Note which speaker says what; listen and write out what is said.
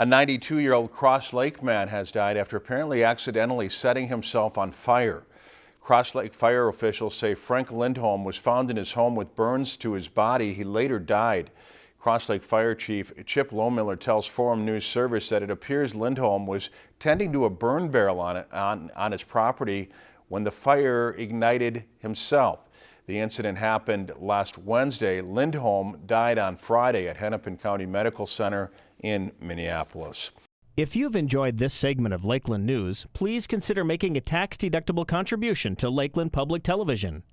Speaker 1: A 92-year-old Cross Lake man has died after apparently accidentally setting himself on fire. Cross Lake fire officials say Frank Lindholm was found in his home with burns to his body. He later died. Cross Lake Fire Chief Chip Lohmiller tells Forum News Service that it appears Lindholm was tending to a burn barrel on, it, on, on his property when the fire ignited himself. The incident happened last Wednesday. Lindholm died on Friday at Hennepin County Medical Center in Minneapolis.
Speaker 2: If you've enjoyed this segment of Lakeland News, please consider making a tax-deductible contribution to Lakeland Public Television.